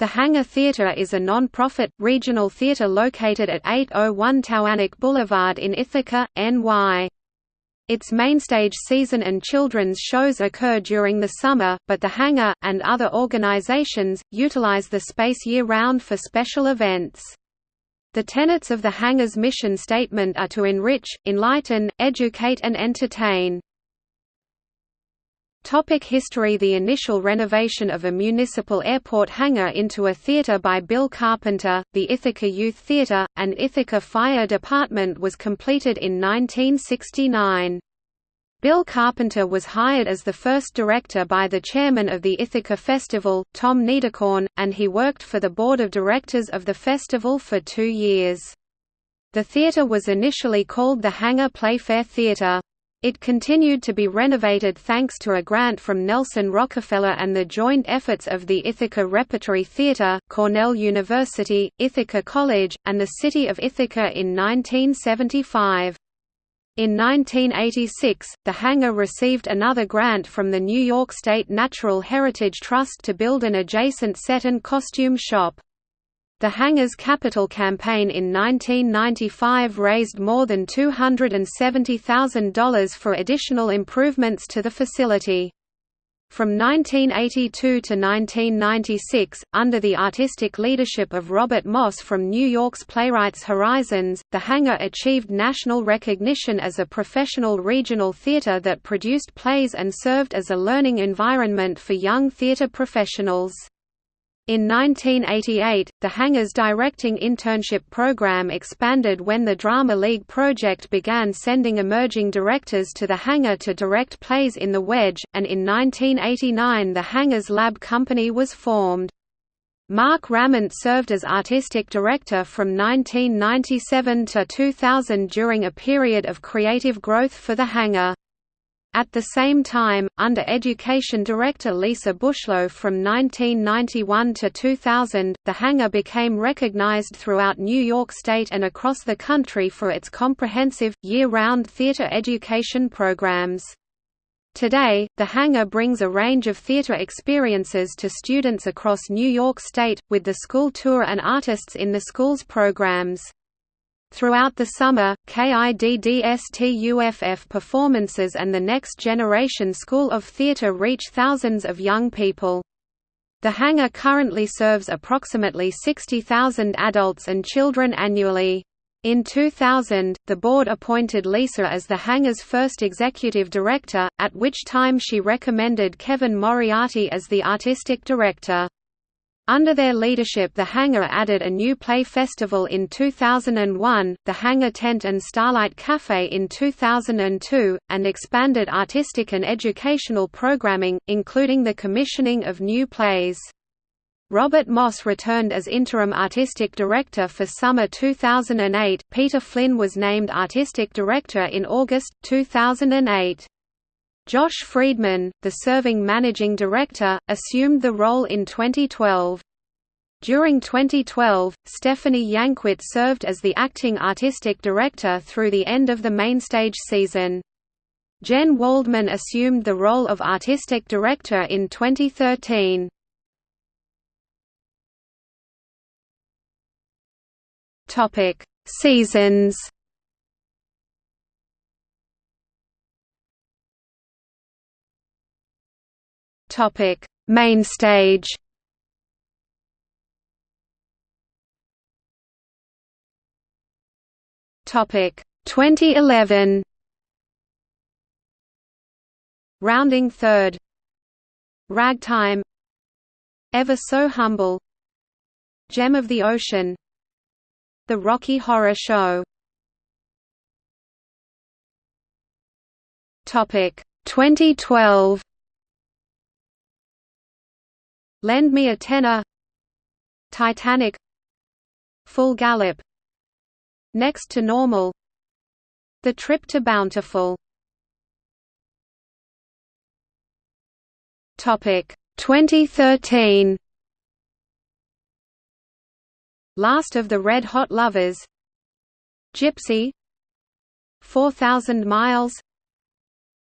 The Hangar Theatre is a non-profit, regional theatre located at 801 Taughannock Boulevard in Ithaca, NY. Its mainstage season and children's shows occur during the summer, but the Hangar, and other organizations, utilize the space year-round for special events. The tenets of the Hangar's mission statement are to enrich, enlighten, educate and entertain. Topic history The initial renovation of a municipal airport hangar into a theatre by Bill Carpenter, the Ithaca Youth Theatre, and Ithaca Fire Department was completed in 1969. Bill Carpenter was hired as the first director by the chairman of the Ithaca Festival, Tom Niederkorn, and he worked for the board of directors of the festival for two years. The theatre was initially called the Hangar Playfair Theatre. It continued to be renovated thanks to a grant from Nelson Rockefeller and the joint efforts of the Ithaca Repertory Theatre, Cornell University, Ithaca College, and the City of Ithaca in 1975. In 1986, the hangar received another grant from the New York State Natural Heritage Trust to build an adjacent set and costume shop. The hangar's capital campaign in 1995 raised more than $270,000 for additional improvements to the facility. From 1982 to 1996, under the artistic leadership of Robert Moss from New York's Playwrights Horizons, the hangar achieved national recognition as a professional regional theater that produced plays and served as a learning environment for young theater professionals. In 1988, the Hangar's directing internship program expanded when the Drama League project began sending emerging directors to the Hangar to direct plays in the Wedge, and in 1989 the Hangar's Lab Company was formed. Mark Ramont served as artistic director from 1997 to 2000 during a period of creative growth for the Hangar. At the same time, under Education Director Lisa Bushlow from 1991 to 2000, the hangar became recognized throughout New York State and across the country for its comprehensive, year-round theater education programs. Today, the hangar brings a range of theater experiences to students across New York State, with the school tour and artists in the school's programs. Throughout the summer, KIDDSTUFF performances and the Next Generation School of Theatre reach thousands of young people. The hangar currently serves approximately 60,000 adults and children annually. In 2000, the board appointed Lisa as the hangar's first executive director, at which time she recommended Kevin Moriarty as the artistic director. Under their leadership the hangar added a new play festival in 2001, the Hangar Tent and Starlight Cafe in 2002, and expanded artistic and educational programming, including the commissioning of new plays. Robert Moss returned as interim artistic director for summer 2008. Peter Flynn was named artistic director in August 2008. Josh Friedman, the serving managing director, assumed the role in 2012. During 2012, Stephanie Yankwit served as the acting artistic director through the end of the mainstage season. Jen Waldman assumed the role of artistic director in 2013. Topic: Seasons. Topic: Main stage. Topic 2011. Rounding third. Ragtime. Ever so humble. Gem of the Ocean. The Rocky Horror Show. Topic 2012. Lend Me a Tenor Titanic. Full Gallop. Next to Normal. The Trip to Bountiful. Topic. 2013 Last of the Red Hot Lovers. Gypsy. 4000 Miles.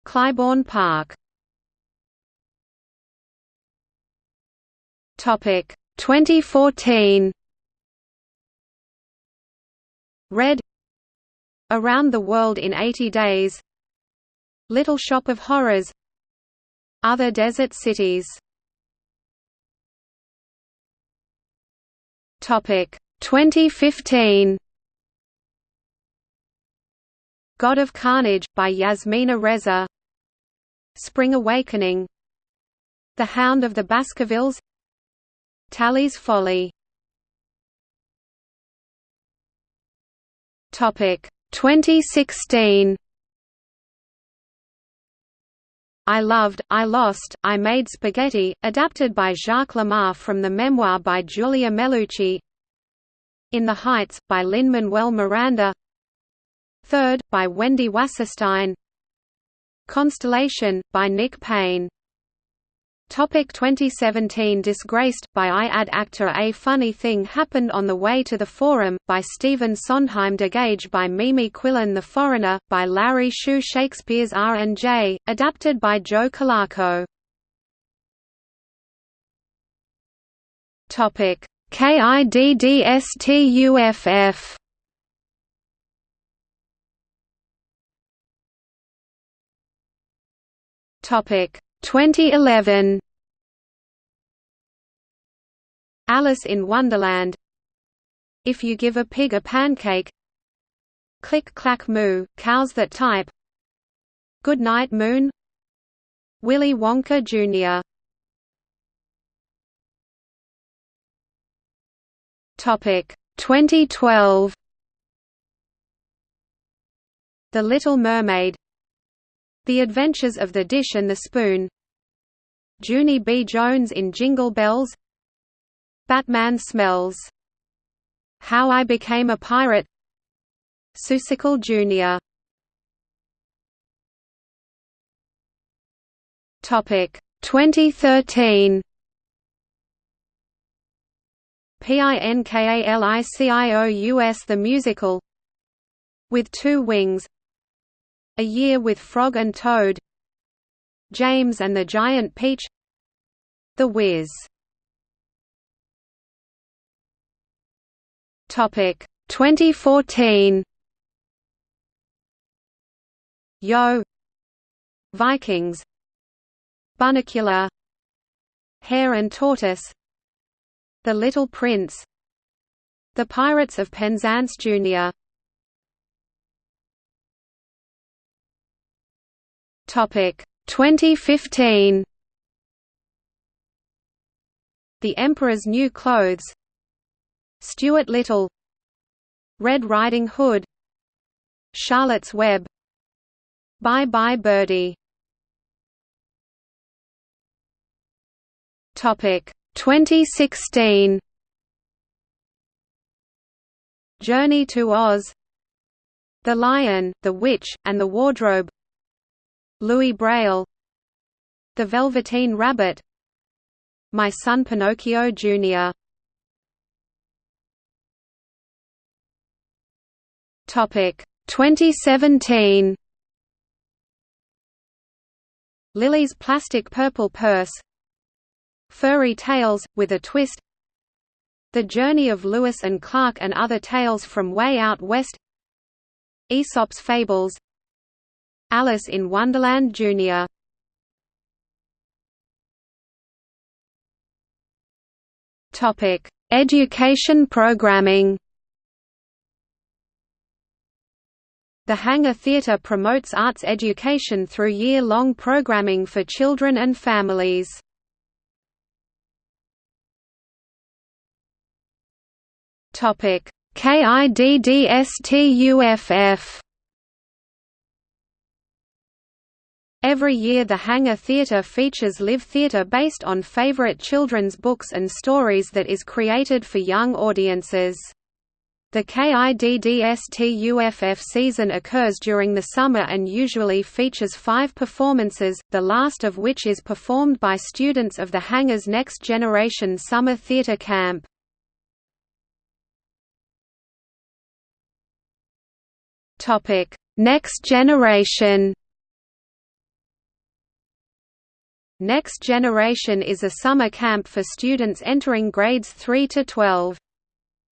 Clybourne Park Topic 2014 Red Around the World in 80 Days. Little Shop of Horrors. Other Desert Cities. Topic 2015 God of Carnage, by Yasmina Reza. Spring Awakening. The Hound of the Baskervilles Tally's Folly. Topic 2016 I Loved, I Lost, I Made Spaghetti, adapted by Jacques Lamarre from the memoir by Giulia Melucci. In the Heights, by Lin-Manuel Miranda. Third, by Wendy Wasserstein. Constellation, by Nick Payne Topic 2017 Disgraced, by Ayad Akhtar A Funny Thing Happened on the Way to the Forum, by Stephen Sondheim Degage by Mimi Quillen The Foreigner, by Larry Shue Shakespeare's R&J, adapted by Joe. Topic KIDDSTUFF Topic 2011 Alice in Wonderland. If you give a pig a pancake Click Clack Moo, Cows That Type. Good Night Moon. Willy Wonka Jr. Topic 2012 The Little Mermaid the Adventures of the Dish and the Spoon. Junie B. Jones in Jingle Bells. Batman Smells. How I Became a Pirate. Seussical Jr. Topic 2013 PINKALICIOUS The Musical. With Two Wings a Year with Frog and Toad James and the Giant Peach The Wiz Topic 2014 Yo Vikings Bunnicula Hare and Tortoise The Little Prince The Pirates of Penzance Jr. Topic 2015 The Emperor's New Clothes. Stuart Little. Red Riding Hood. Charlotte's Web. Bye Bye Birdie. Topic 2016 Journey to Oz. The Lion, the Witch, and the Wardrobe Louis Braille The Velveteen Rabbit My Son Pinocchio Jr. Topic 2017 Lily's Plastic Purple Purse Furry Tales, with a Twist The Journey of Lewis and Clark and Other Tales from Way Out West Aesop's Fables Alice in Wonderland Jr. Topic: Education programming. The Hangar Theatre promotes arts education through year-long programming for children and families. Topic: KIDDSTUFF Every year the Hangar Theatre features live theatre based on favorite children's books and stories that is created for young audiences. The KIDDSTUFF season occurs during the summer and usually features five performances, the last of which is performed by students of the Hangar's Next Generation Summer Theatre Camp. Next Generation Next Generation is a summer camp for students entering grades 3 to 12.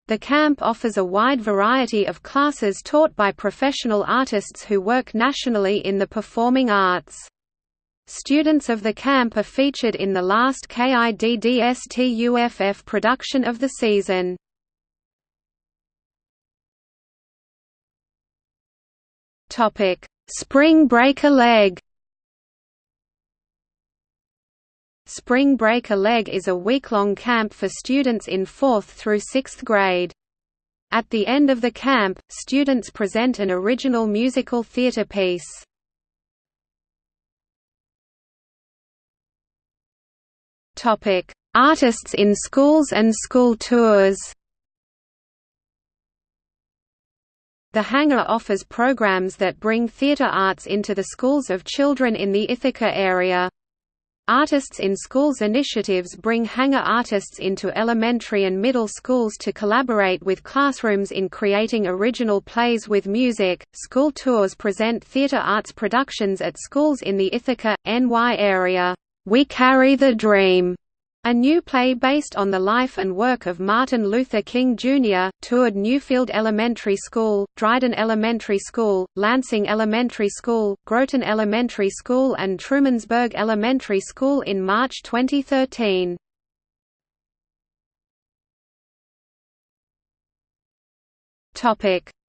The camp offers a wide variety of classes taught by professional artists who work nationally in the performing arts. Students of the camp are featured in the last KIDDSTUFF production of the season. Spring Break a Leg Spring Break a Leg is a week-long camp for students in 4th through 6th grade. At the end of the camp, students present an original musical theatre piece. Artists in schools and school tours The hangar offers programs that bring theatre arts into the schools of children in the Ithaca area. Artists in Schools initiatives bring hangar artists into elementary and middle schools to collaborate with classrooms in creating original plays with music. School tours present theatre arts productions at schools in the Ithaca, NY area. We Carry the Dream a new play based on the life and work of Martin Luther King Jr., toured Newfield Elementary School, Dryden Elementary School, Lansing Elementary School, Groton Elementary School and Trumansburg Elementary School in March 2013.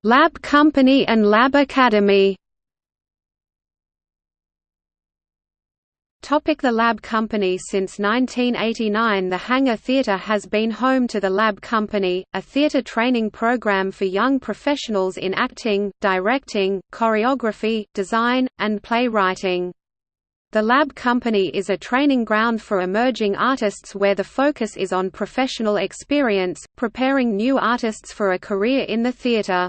Lab Company and Lab Academy Topic the Lab Company Since 1989 the Hangar Theatre has been home to the Lab Company, a theatre training program for young professionals in acting, directing, choreography, design, and playwriting. The Lab Company is a training ground for emerging artists where the focus is on professional experience, preparing new artists for a career in the theatre.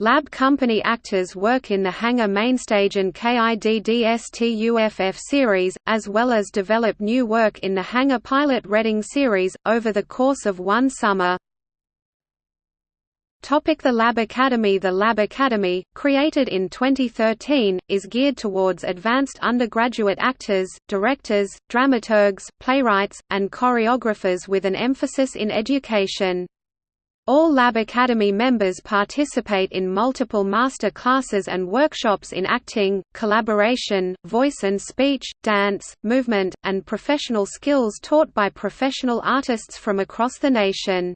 Lab Company actors work in the Hangar Mainstage and KIDDSTUFF series, as well as develop new work in the Hangar Pilot Reading series, over the course of one summer. Topic the Lab Academy The Lab Academy, created in 2013, is geared towards advanced undergraduate actors, directors, dramaturgs, playwrights, and choreographers with an emphasis in education. All Lab Academy members participate in multiple master classes and workshops in acting, collaboration, voice and speech, dance, movement, and professional skills taught by professional artists from across the nation.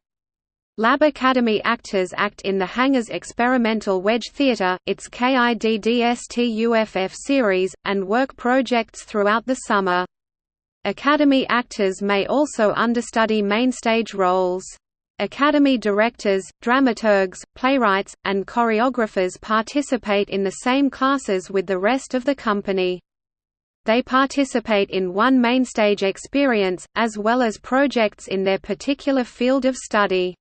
Lab Academy actors act in the Hangar's Experimental Wedge Theatre, its KIDDSTUFF series, and work projects throughout the summer. Academy actors may also understudy mainstage roles. Academy directors, dramaturgs, playwrights, and choreographers participate in the same classes with the rest of the company. They participate in one mainstage experience, as well as projects in their particular field of study.